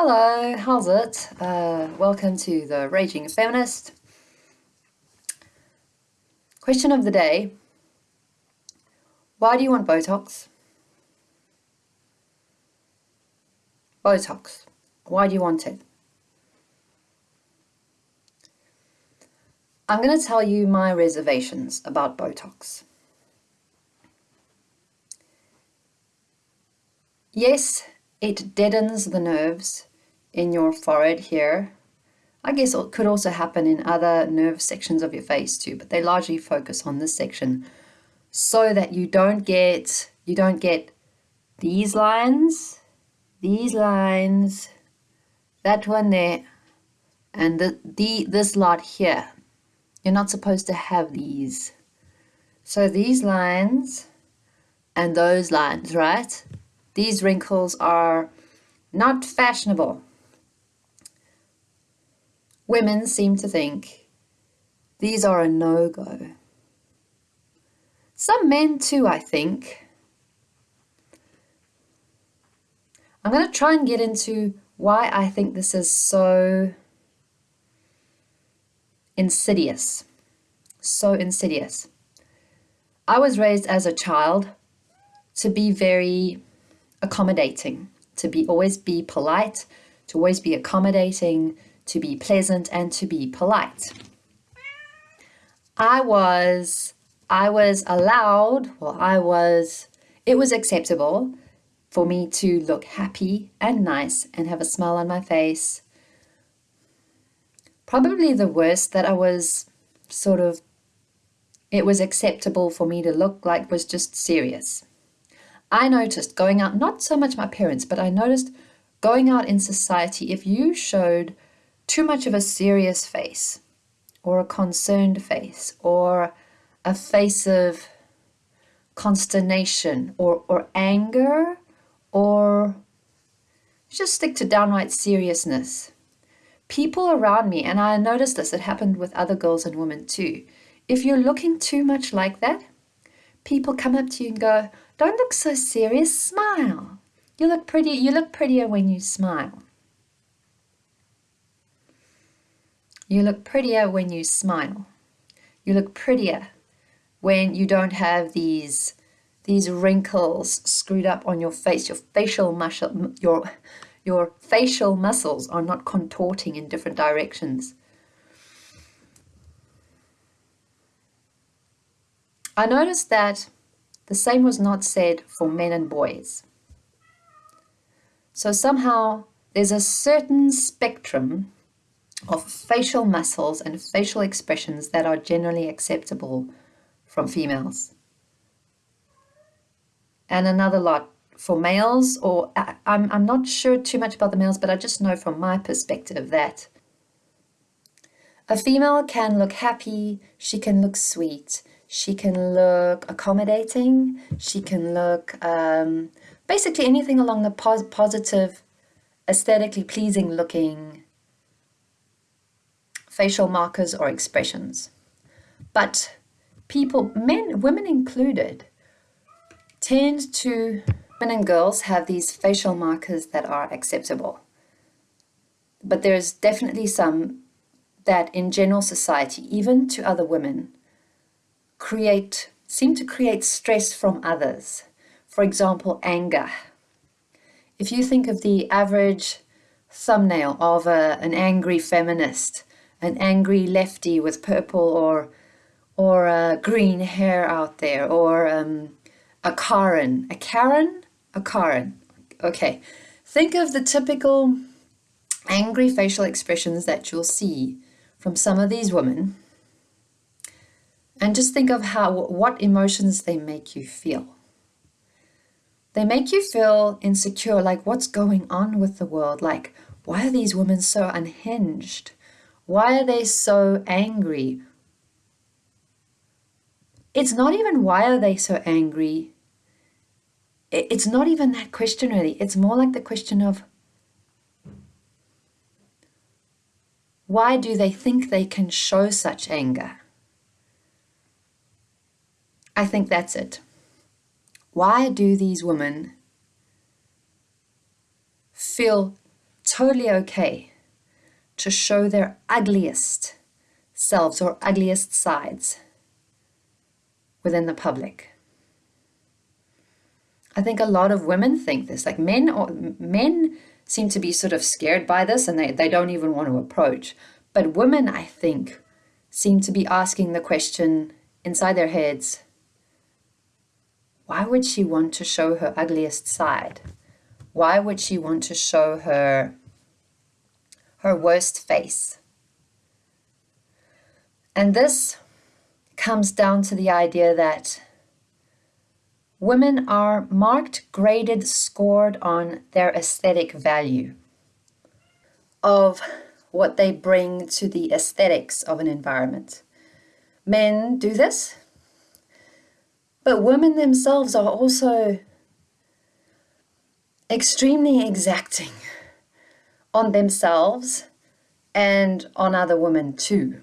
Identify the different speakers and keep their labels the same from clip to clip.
Speaker 1: Hello, how's it? Uh, welcome to the Raging Feminist. Question of the day Why do you want Botox? Botox. Why do you want it? I'm going to tell you my reservations about Botox. Yes, it deadens the nerves in your forehead here. I guess it could also happen in other nerve sections of your face too, but they largely focus on this section so that you don't get you don't get these lines, these lines, that one there, and the, the this lot here. You're not supposed to have these. So these lines and those lines, right? These wrinkles are not fashionable. Women seem to think these are a no-go. Some men too, I think. I'm going to try and get into why I think this is so insidious. So insidious. I was raised as a child to be very accommodating, to be always be polite, to always be accommodating, to be pleasant and to be polite. I was I was allowed, well I was it was acceptable for me to look happy and nice and have a smile on my face. Probably the worst that I was sort of it was acceptable for me to look like was just serious. I noticed going out, not so much my parents, but I noticed going out in society, if you showed too much of a serious face or a concerned face or a face of consternation or, or anger or just stick to downright seriousness. People around me, and I noticed this, it happened with other girls and women too. If you're looking too much like that, people come up to you and go, don't look so serious, smile. You look pretty, you look prettier when you smile. You look prettier when you smile. You look prettier when you don't have these these wrinkles screwed up on your face. Your facial muscle, your your facial muscles are not contorting in different directions. I noticed that the same was not said for men and boys. So somehow there's a certain spectrum of facial muscles and facial expressions that are generally acceptable from females. And another lot for males, or I'm, I'm not sure too much about the males, but I just know from my perspective that a female can look happy, she can look sweet, she can look accommodating. She can look um, basically anything along the pos positive, aesthetically pleasing looking facial markers or expressions. But people, men, women included, tend to, men and girls have these facial markers that are acceptable. But there's definitely some that in general society, even to other women, create, seem to create stress from others. For example, anger. If you think of the average thumbnail of a, an angry feminist, an angry lefty with purple or or green hair out there, or um, a Karen. A Karen? A Karen. Okay. Think of the typical angry facial expressions that you'll see from some of these women and just think of how what emotions they make you feel. They make you feel insecure, like what's going on with the world? Like, why are these women so unhinged? Why are they so angry? It's not even why are they so angry. It's not even that question really. It's more like the question of why do they think they can show such anger? I think that's it. Why do these women feel totally okay to show their ugliest selves or ugliest sides within the public. I think a lot of women think this. Like men or men seem to be sort of scared by this and they, they don't even want to approach. But women, I think, seem to be asking the question inside their heads, why would she want to show her ugliest side? Why would she want to show her her worst face? And this comes down to the idea that women are marked, graded, scored on their aesthetic value of what they bring to the aesthetics of an environment. Men do this, but women themselves are also extremely exacting on themselves and on other women too.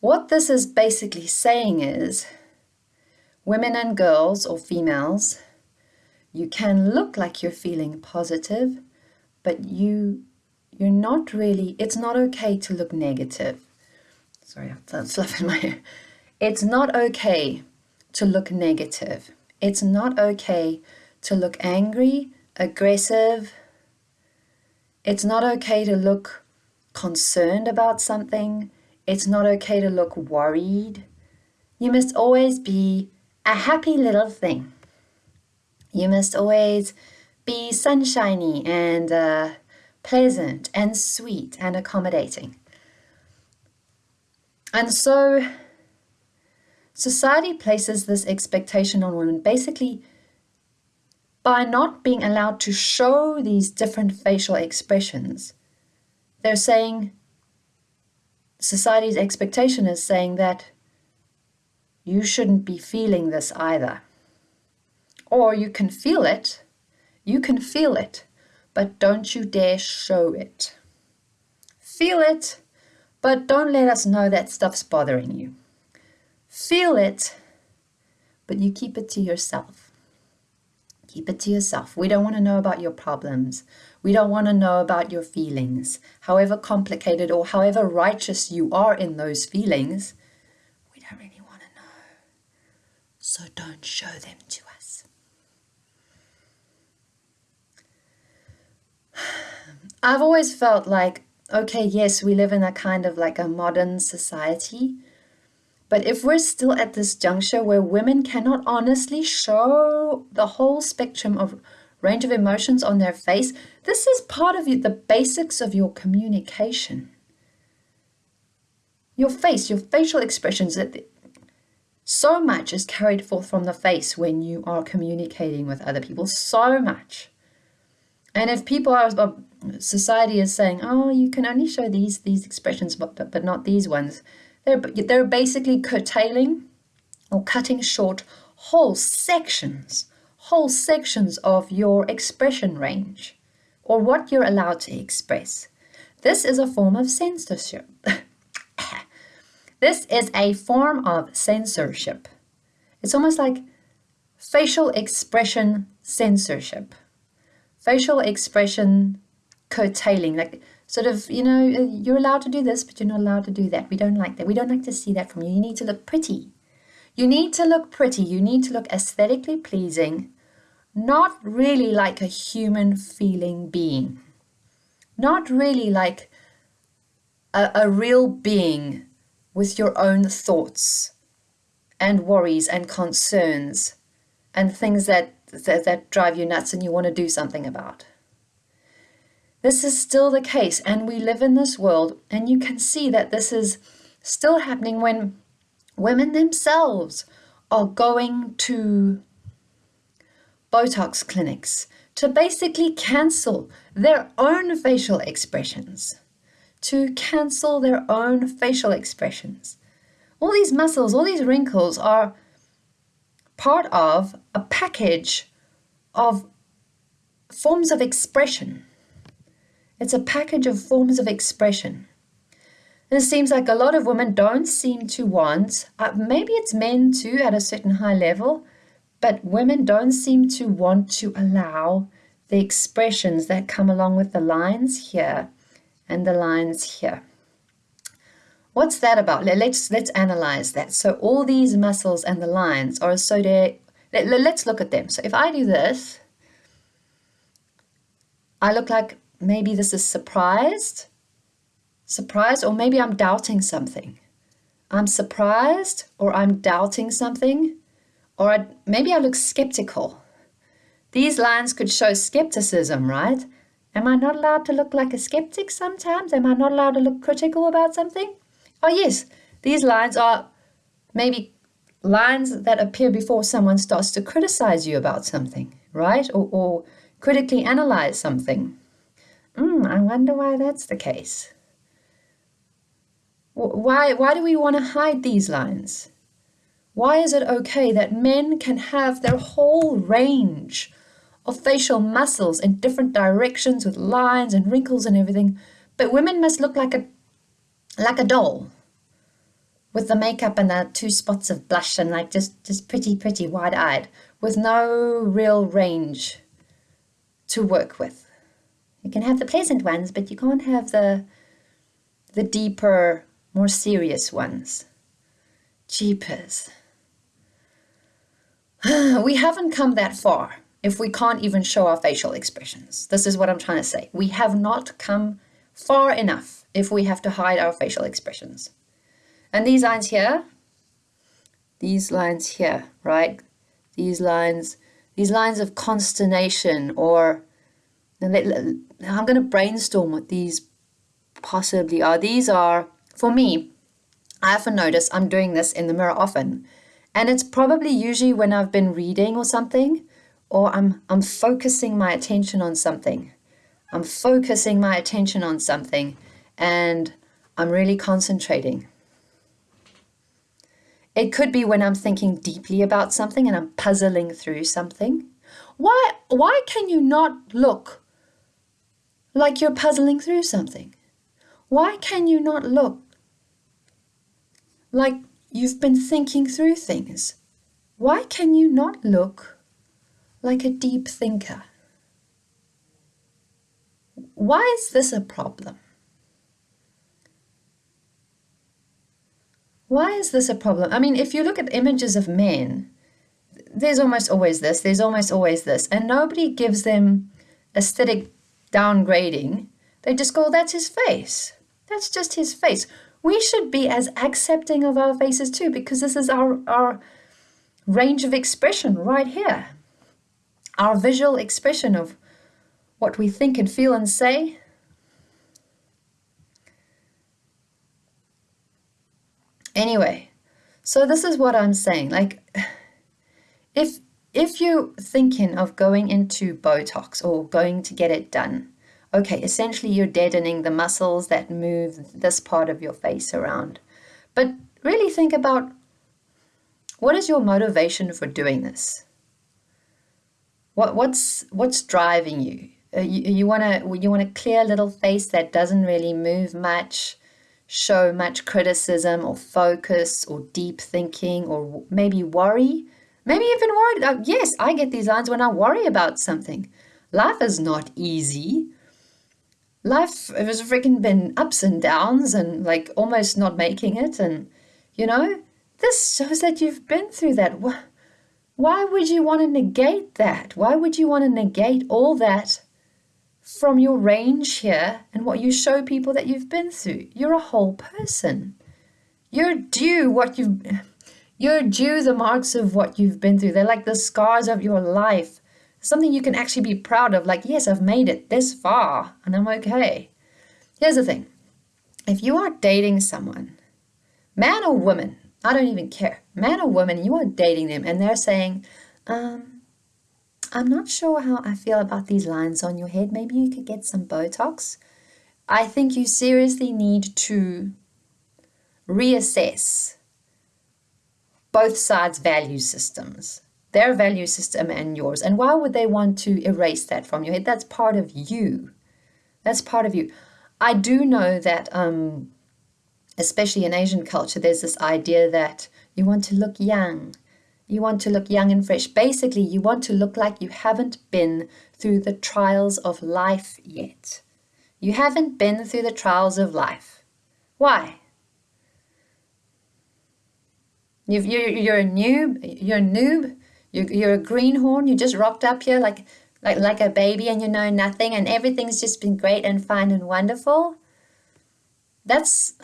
Speaker 1: What this is basically saying is women and girls or females, you can look like you're feeling positive, but you you're not really it's not okay to look negative. Sorry, fluff in my hair. It's not okay to look negative. It's not okay to look angry, aggressive. It's not okay to look concerned about something. It's not okay to look worried. You must always be a happy little thing. You must always be sunshiny and uh, pleasant and sweet and accommodating. And so society places this expectation on women basically by not being allowed to show these different facial expressions. They're saying society's expectation is saying that you shouldn't be feeling this either. Or you can feel it, you can feel it, but don't you dare show it. Feel it, but don't let us know that stuff's bothering you. Feel it, but you keep it to yourself. Keep it to yourself. We don't want to know about your problems. We don't want to know about your feelings. However complicated or however righteous you are in those feelings, we don't really want to know. So don't show them to us. I've always felt like, okay, yes, we live in a kind of like a modern society. But if we're still at this juncture where women cannot honestly show the whole spectrum of range of emotions on their face. This is part of the basics of your communication. Your face, your facial expressions, so much is carried forth from the face when you are communicating with other people, so much. And if people are, uh, society is saying, oh, you can only show these these expressions, but, but, but not these ones, they're, they're basically curtailing or cutting short whole sections whole sections of your expression range or what you're allowed to express. This is a form of censorship. this is a form of censorship. It's almost like facial expression censorship. Facial expression curtailing, like sort of, you know, uh, you're allowed to do this, but you're not allowed to do that. We don't like that. We don't like to see that from you. You need to look pretty. You need to look pretty. You need to look aesthetically pleasing not really like a human feeling being, not really like a, a real being with your own thoughts and worries and concerns and things that, that, that drive you nuts and you want to do something about. This is still the case, and we live in this world, and you can see that this is still happening when women themselves are going to Botox clinics to basically cancel their own facial expressions, to cancel their own facial expressions. All these muscles, all these wrinkles are part of a package of forms of expression. It's a package of forms of expression. And it seems like a lot of women don't seem to want, uh, maybe it's men too at a certain high level, but women don't seem to want to allow the expressions that come along with the lines here and the lines here. What's that about? Let's let's analyze that. So all these muscles and the lines are associated. Let, let's look at them. So if I do this, I look like maybe this is surprised, surprised, or maybe I'm doubting something. I'm surprised, or I'm doubting something, or I, maybe I look skeptical. These lines could show skepticism, right? Am I not allowed to look like a skeptic sometimes? Am I not allowed to look critical about something? Oh, yes, these lines are maybe lines that appear before someone starts to criticize you about something, right? Or, or critically analyze something. Mm, I wonder why that's the case. Why, why do we want to hide these lines? Why is it okay that men can have their whole range of facial muscles in different directions with lines and wrinkles and everything, but women must look like a like a doll with the makeup and the two spots of blush and like just just pretty pretty wide-eyed with no real range to work with you can have the pleasant ones but you can't have the the deeper more serious ones jeepers we haven't come that far if we can't even show our facial expressions this is what i'm trying to say we have not come far enough if we have to hide our facial expressions. And these lines here, these lines here, right? These lines, these lines of consternation or I'm going to brainstorm what these possibly are. These are, for me, I often notice I'm doing this in the mirror often. And it's probably usually when I've been reading or something, or I'm, I'm focusing my attention on something. I'm focusing my attention on something and I'm really concentrating. It could be when I'm thinking deeply about something and I'm puzzling through something. Why, why can you not look like you're puzzling through something? Why can you not look like you've been thinking through things? Why can you not look like a deep thinker? Why is this a problem? Why is this a problem? I mean, if you look at images of men, there's almost always this, there's almost always this, and nobody gives them aesthetic downgrading. They just go, that's his face. That's just his face. We should be as accepting of our faces too, because this is our, our range of expression right here. Our visual expression of what we think and feel and say. Anyway, so this is what I'm saying. Like, if if you're thinking of going into Botox or going to get it done, okay, essentially you're deadening the muscles that move this part of your face around. But really think about what is your motivation for doing this? What what's what's driving you? Uh, you want to you want a clear little face that doesn't really move much show much criticism or focus or deep thinking or maybe worry. Maybe even worried. Yes, I get these lines when I worry about something. Life is not easy. Life has freaking been ups and downs and like almost not making it. And, you know, this shows that you've been through that. Why would you want to negate that? Why would you want to negate all that from your range here and what you show people that you've been through. You're a whole person. You're due what you've you're due the marks of what you've been through. They're like the scars of your life. Something you can actually be proud of, like, yes, I've made it this far and I'm okay. Here's the thing. If you are dating someone, man or woman, I don't even care, man or woman, you are dating them and they're saying, um, I'm not sure how I feel about these lines on your head. Maybe you could get some Botox. I think you seriously need to reassess both sides' value systems, their value system and yours. And why would they want to erase that from your head? That's part of you. That's part of you. I do know that, um, especially in Asian culture, there's this idea that you want to look young You want to look young and fresh. Basically, you want to look like you haven't been through the trials of life yet. You haven't been through the trials of life. Why? You are you're a noob. You're a noob. You're, you're a greenhorn. You just rocked up here like, like, like a baby and you know nothing and everything's just been great and fine and wonderful. That's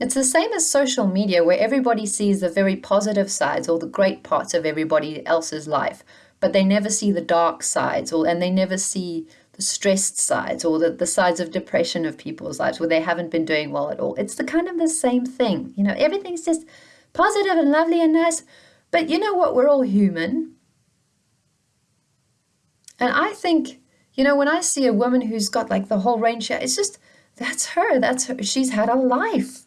Speaker 1: it's the same as social media where everybody sees the very positive sides or the great parts of everybody else's life, but they never see the dark sides or and they never see the stressed sides or the, the sides of depression of people's lives where they haven't been doing well at all. It's the kind of the same thing. You know, everything's just positive and lovely and nice. But you know what? We're all human. And I think, you know, when I see a woman who's got like the whole range, it's just, that's her. That's her. She's had a life.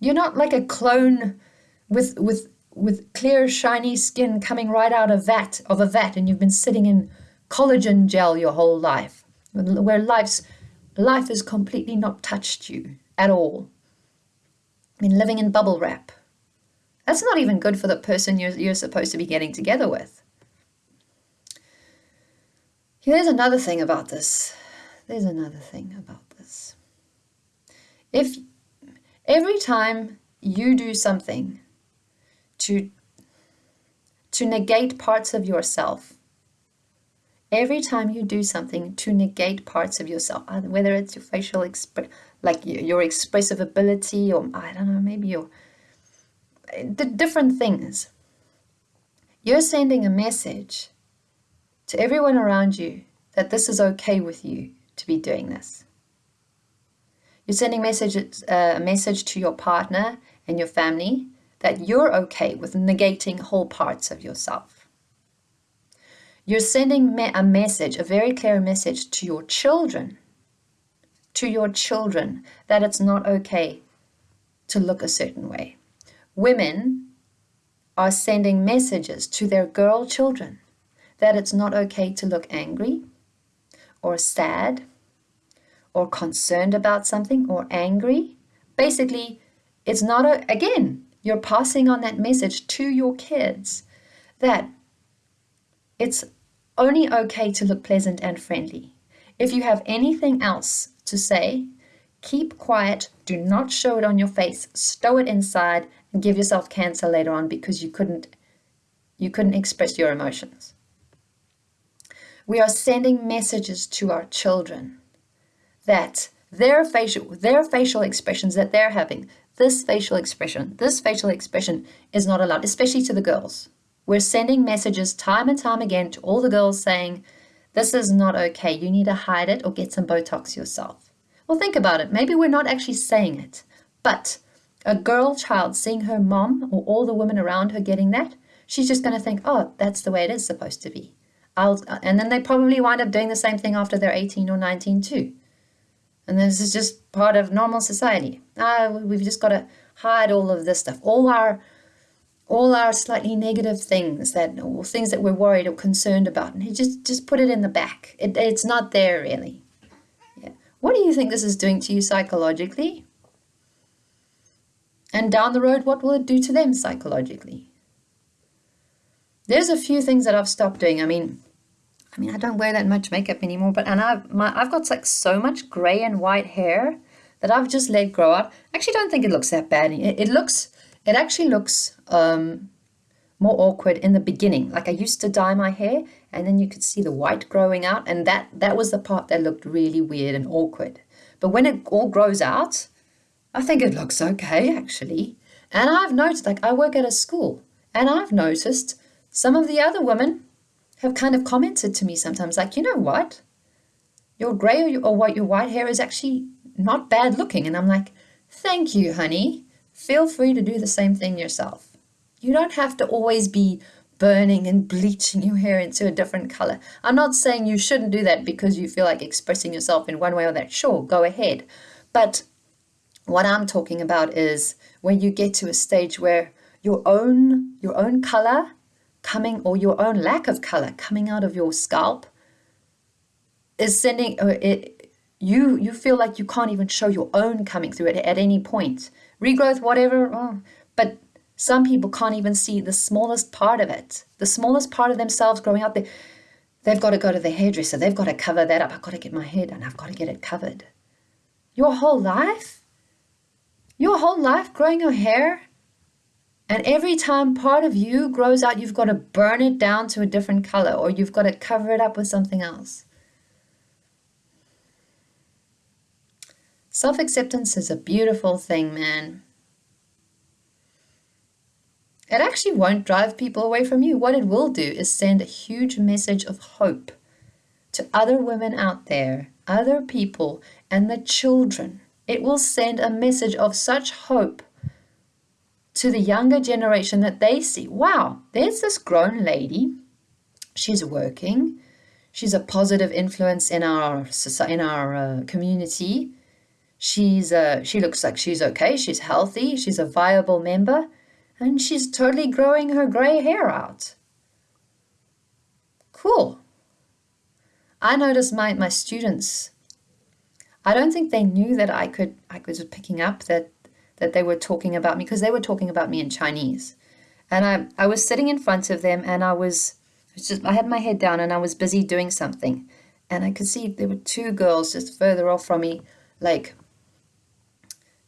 Speaker 1: You're not like a clone with with with clear shiny skin coming right out of vat of a vat and you've been sitting in collagen gel your whole life where life's life has completely not touched you at all. I mean living in bubble wrap. That's not even good for the person you're, you're supposed to be getting together with. Here's another thing about this. There's another thing about this. If Every time you do something to, to negate parts of yourself, every time you do something to negate parts of yourself, uh, whether it's your facial exp like your expressive ability or I don't know, maybe your the different things, you're sending a message to everyone around you that this is okay with you to be doing this. You're sending messages, uh, a message to your partner and your family that you're okay with negating whole parts of yourself. You're sending me a message, a very clear message to your children, to your children, that it's not okay to look a certain way. Women are sending messages to their girl children that it's not okay to look angry or sad or concerned about something or angry. Basically, it's not a, again, you're passing on that message to your kids that it's only okay to look pleasant and friendly. If you have anything else to say, keep quiet, do not show it on your face, stow it inside and give yourself cancer later on because you couldn't you couldn't express your emotions. We are sending messages to our children that their facial, their facial expressions that they're having, this facial expression, this facial expression is not allowed, especially to the girls. We're sending messages time and time again to all the girls saying, this is not okay. You need to hide it or get some Botox yourself. Well, think about it. Maybe we're not actually saying it, but a girl child seeing her mom or all the women around her getting that, she's just going to think, oh, that's the way it is supposed to be. I'll, and then they probably wind up doing the same thing after they're 18 or 19 too. And this is just part of normal society. Ah, we've just got to hide all of this stuff. All our all our slightly negative things that or things that we're worried or concerned about and just just put it in the back it, it's not there really yeah. what do you think this is doing to you psychologically and down the road what will it do to them psychologically there's a few things that i've stopped doing i mean I mean, I don't wear that much makeup anymore, but and I've my I've got like so much gray and white hair that I've just let grow out. I actually don't think it looks that bad. It, it looks it actually looks um, more awkward in the beginning. Like I used to dye my hair and then you could see the white growing out and that that was the part that looked really weird and awkward. But when it all grows out, I think it looks okay actually. And I've noticed like I work at a school and I've noticed some of the other women have kind of commented to me sometimes, like, you know what? Your gray or, your, or what your white hair is actually not bad looking. And I'm like, thank you, honey. Feel free to do the same thing yourself. You don't have to always be burning and bleaching your hair into a different color. I'm not saying you shouldn't do that because you feel like expressing yourself in one way or that. Sure, go ahead. But what I'm talking about is when you get to a stage where your own your own color coming or your own lack of color coming out of your scalp is sending uh, it, you you feel like you can't even show your own coming through it at any point regrowth whatever oh, but Some people can't even see the smallest part of it, the smallest part of themselves growing out there. They've got to go to the hairdresser. They've got to cover that up. I've got to get my hair done. I've got to get it covered. Your whole life? Your whole life growing your hair? And every time part of you grows out, you've got to burn it down to a different color or you've got to cover it up with something else. Self acceptance is a beautiful thing, man. It actually won't drive people away from you. What it will do is send a huge message of hope to other women out there, other people, and the children. It will send a message of such hope to the younger generation that they see wow, there's this grown lady. She's working. She's a positive influence in our in our uh, community. She's uh, she looks like she's okay. She's healthy. She's a viable member and she's totally growing her gray hair out. Cool. I noticed my, my students, I don't think they knew that I could, I was picking up that, that they were talking about me because they were talking about me in Chinese. And I, I was sitting in front of them and I was, just, I had my head down and I was busy doing something. And I could see there were two girls just further off from me, like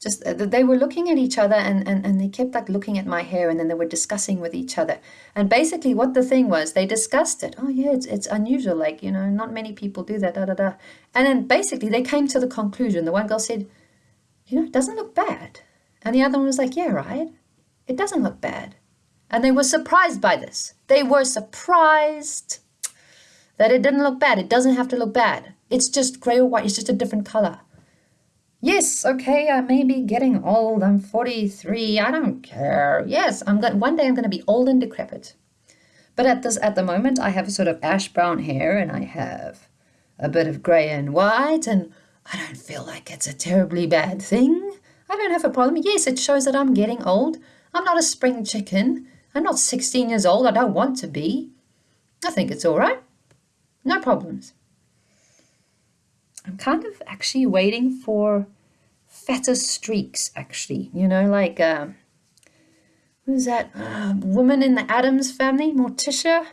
Speaker 1: just uh, they were looking at each other and, and, and they kept like looking at my hair and then they were discussing with each other. And basically what the thing was they discussed it. Oh yeah it's, it's unusual like you know not many people do that da da da. And then basically they came to the conclusion. The one girl said you know it doesn't look bad. And the other one was like yeah right. It doesn't look bad. And they were surprised by this. They were surprised that it didn't look bad. It doesn't have to look bad. It's just gray or white. It's just a different color Yes, okay, I may be getting old. I'm 43. I don't care. Yes, I'm going one day I'm going to be old and decrepit. But at this at the moment I have a sort of ash brown hair and I have a bit of grey and white and I don't feel like it's a terribly bad thing. I don't have a problem. Yes, it shows that I'm getting old. I'm not a spring chicken. I'm not 16 years old. I don't want to be. I think it's all right. No problems. I'm kind of actually waiting for fatter streaks, actually. You know, like, uh, who's that uh, woman in the Addams family, Morticia,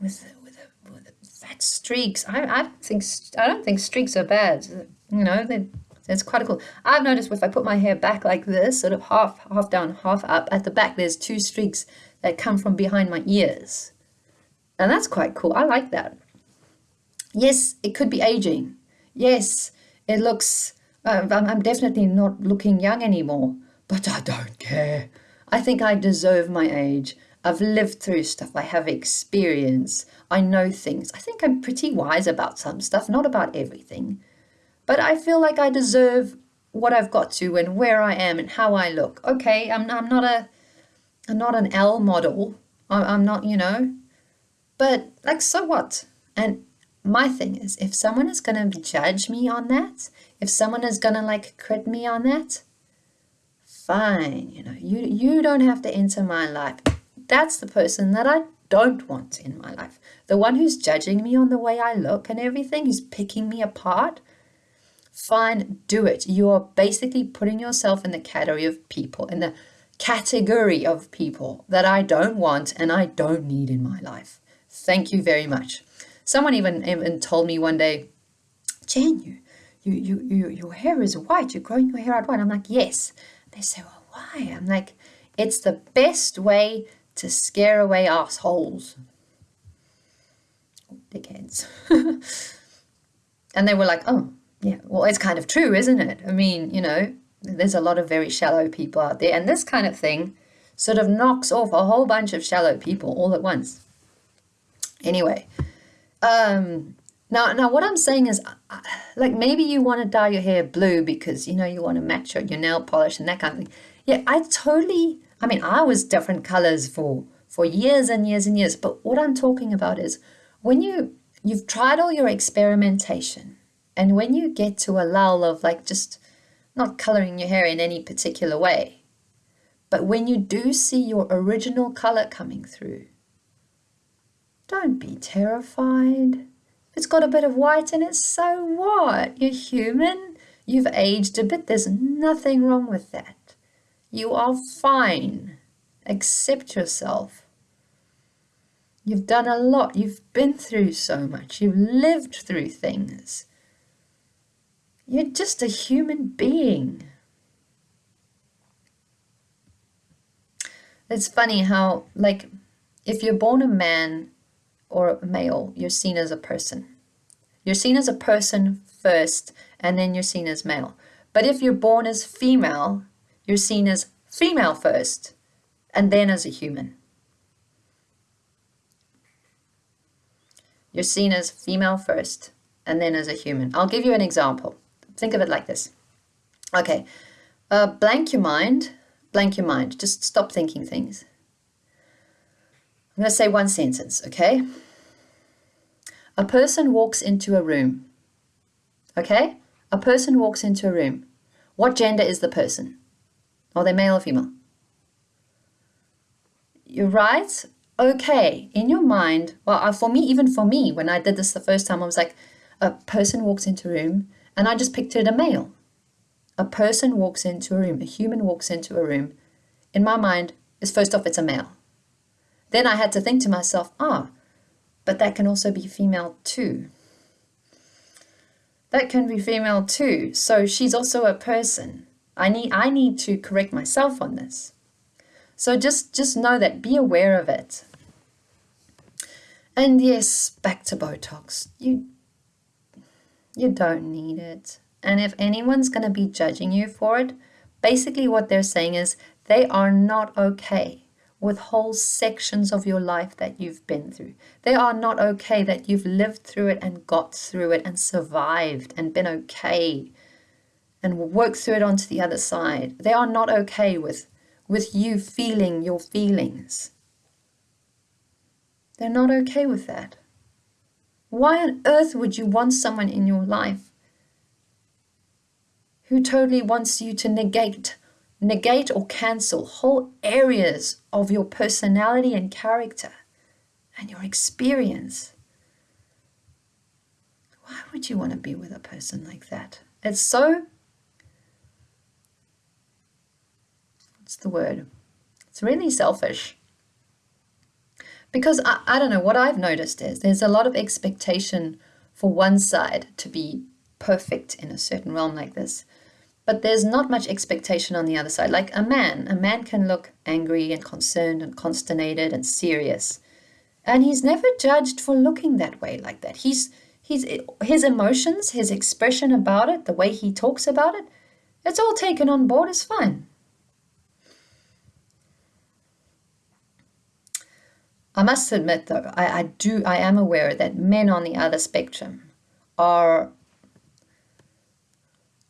Speaker 1: with with, a, with a fat streaks. I, I don't think I don't think streaks are bad. You know, it's quite cool. I've noticed if I put my hair back like this, sort of half half down, half up, at the back there's two streaks that come from behind my ears. And that's quite cool. I like that. Yes, it could be aging. Yes, it looks, uh, I'm definitely not looking young anymore, but I don't care. I think I deserve my age. I've lived through stuff. I have experience. I know things. I think I'm pretty wise about some stuff, not about everything. But I feel like I deserve what I've got to and where I am and how I look. Okay, I'm, I'm not a I'm not an L model. I'm, I'm not, you know. But like, so what? And my thing is if someone is going to judge me on that if someone is going to like crit me on that fine you know. You you don't have to enter my life. That's the person that i don't want in my life. The one who's judging me on the way i look and everything who's picking me apart fine do it. You're basically putting yourself in the category of people in the category of people that i don't want and i don't need in my life. Thank you very much Someone even even told me one day, Jen, you, you, you, you, your hair is white. You're growing your hair out white. I'm like, yes. They say, well, why? I'm like, it's the best way to scare away assholes. Dickheads. and they were like, oh, yeah, well, it's kind of true, isn't it? I mean, you know, there's a lot of very shallow people out there. And this kind of thing sort of knocks off a whole bunch of shallow people all at once. Anyway, um, now, now what I'm saying is, uh, like maybe you want to dye your hair blue because you know you want to match your, your nail polish and that kind of thing. Yeah, I totally. I mean, I was different colors for for years and years and years. But what I'm talking about is when you you've tried all your experimentation, and when you get to a lull of like just not coloring your hair in any particular way, but when you do see your original color coming through, don't be terrified. It's got a bit of white in it, so what? You're human. You've aged a bit. There's nothing wrong with that. You are fine. Accept yourself. You've done a lot. You've been through so much. You've lived through things. You're just a human being. It's funny how, like, if you're born a man or male, you're seen as a person. You're seen as a person first, and then you're seen as male. But if you're born as female, you're seen as female first, and then as a human. You're seen as female first, and then as a human. I'll give you an example. Think of it like this. Okay, uh, blank your mind blank your mind. Just stop thinking things. I'm going to say one sentence, okay? A person walks into a room. Okay? A person walks into a room. What gender is the person? Are they male or female? You're right. Okay. In your mind, well, uh, for me, even for me, when I did this the first time, I was like, a person walks into a room, and I just pictured a male a person walks into a room, a human walks into a room, in my mind, is first off, it's a male. Then I had to think to myself, ah, but that can also be female too. That can be female too. So she's also a person. I need I need to correct myself on this. So just just know that be aware of it. And yes, back to Botox. You you don't need it. And if anyone's going to be judging you for it, basically what they're saying is they are not okay with whole sections of your life that you've been through. They are not okay that you've lived through it and got through it and survived and been okay and worked through it onto the other side. They are not okay with, with you feeling your feelings. They're not okay with that. Why on earth would you want someone in your life who totally wants you to negate, negate or cancel whole areas of your personality and character and your experience. Why would you want to be with a person like that? It's so, what's the word? It's really selfish. Because I, I don't know, what I've noticed is there's a lot of expectation for one side to be perfect in a certain realm like this. But there's not much expectation on the other side. Like a man, a man can look angry and concerned and consternated and serious. And he's never judged for looking that way like that. He's, he's, his emotions, his expression about it, the way he talks about it, it's all taken on board as fine. I must admit though, I, I do I am aware that men on the other spectrum are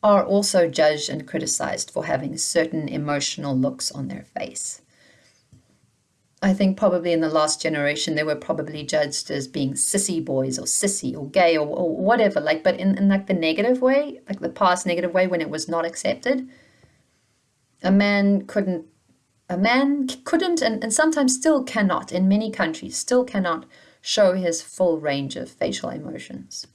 Speaker 1: are also judged and criticized for having certain emotional looks on their face. I think probably in the last generation they were probably judged as being sissy boys or sissy or gay or, or whatever, like but in, in like the negative way, like the past negative way when it was not accepted. A man couldn't a man couldn't and, and sometimes still cannot in many countries still cannot show his full range of facial emotions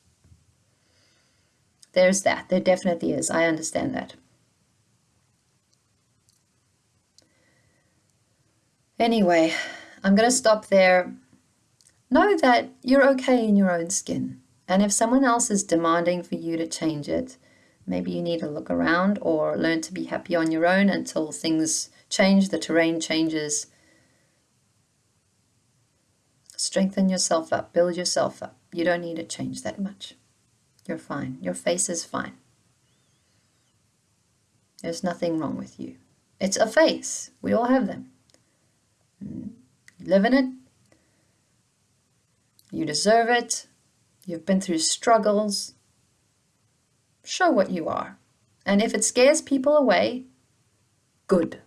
Speaker 1: there's that. There definitely is. I understand that. Anyway, I'm going to stop there. Know that you're okay in your own skin. And if someone else is demanding for you to change it, maybe you need to look around or learn to be happy on your own until things change, the terrain changes. Strengthen yourself up, build yourself up. You don't need to change that much. You're fine. Your face is fine. There's nothing wrong with you. It's a face. We all have them. Mm. live in it. You deserve it. You've been through struggles. Show what you are. And if it scares people away, good.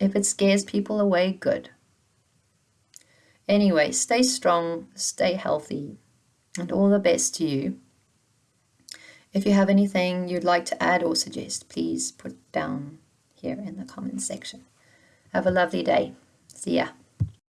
Speaker 1: If it scares people away, good. Anyway, stay strong, stay healthy, and all the best to you. If you have anything you'd like to add or suggest, please put down here in the comments section. Have a lovely day. See ya.